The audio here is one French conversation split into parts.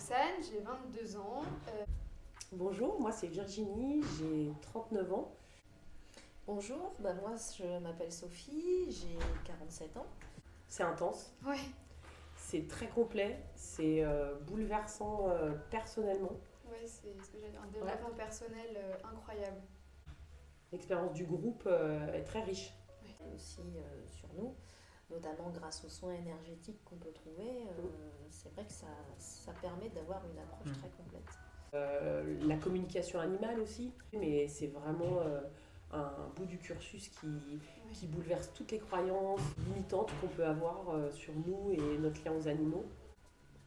Roxane, j'ai 22 ans. Euh, Bonjour, moi c'est Virginie, j'ai 39 ans. Bonjour, bah moi je m'appelle Sophie, j'ai 47 ans. C'est intense. Ouais. C'est très complet, c'est euh, bouleversant euh, personnellement. Ouais, c'est ce que j'ai un développement personnel euh, incroyable. L'expérience du groupe est très riche. Et aussi sur nous, notamment grâce aux soins énergétiques qu'on peut trouver, c'est vrai que ça, ça permet d'avoir une approche Mm. très complète. Euh, la communication animale aussi, mais c'est vraiment euh, un bout du cursus qui, qui bouleverse toutes les croyances limitantes qu'on peut avoir euh, sur nous et notre lien aux animaux.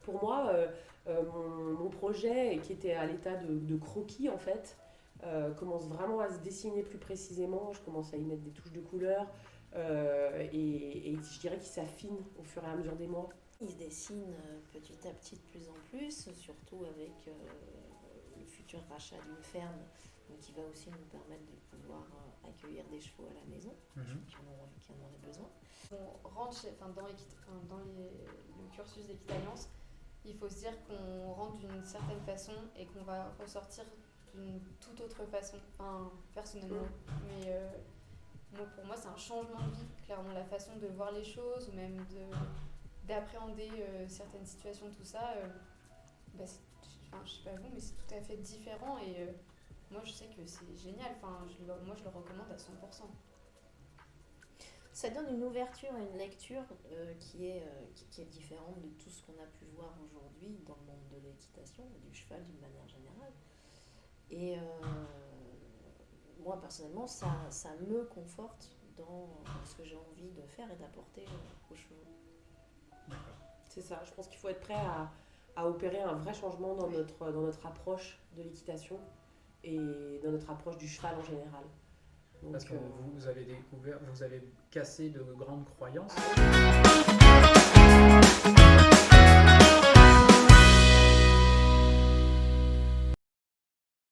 Pour moi, euh, euh, mon, mon projet, qui était à l'état de, de croquis en fait, euh, commence vraiment à se dessiner plus précisément. Je commence à y mettre des touches de couleur euh, et, et je dirais qu'il s'affine au fur et à mesure des mois. Il se dessine euh, petit à petit de plus en plus, surtout avec euh, le futur rachat d'une ferme donc qui va aussi nous permettre de pouvoir euh, accueillir des chevaux à la maison Mhm. qui, en ont- qui en auraient besoin. On rentre chez- enfin, dans, l'équit- enfin, dans les- le cursus d'équitalliance, il faut se dire qu'on rentre d'une certaine façon et qu'on va ressortir d'une toute autre façon, enfin, personnellement. Mais euh, moi, pour moi, c'est un changement de vie, clairement, la façon de voir les choses ou même de d'appréhender euh, certaines situations, tout ça. euh, bah, enfin, je sais pas vous, mais c'est tout à fait différent et moi, je sais que c'est génial. Enfin, je moi, je le recommande à 100%. Ça donne une ouverture et une lecture euh, qui, est, euh, qui, qui est différente de tout ce qu'on a pu voir aujourd'hui dans le monde de l'équitation, du cheval d'une manière générale. Et euh, moi, personnellement, ça, ça me conforte dans ce que j'ai envie de faire et d'apporter aux chevaux. C'est ça, je pense qu'il faut être prêt à, à opérer un vrai changement dans Oui. notre, dans notre approche de l'équitation et dans notre approche du cheval en général. Donc, Parce que euh, vous avez découvert, vous avez cassé de grandes croyances. Ah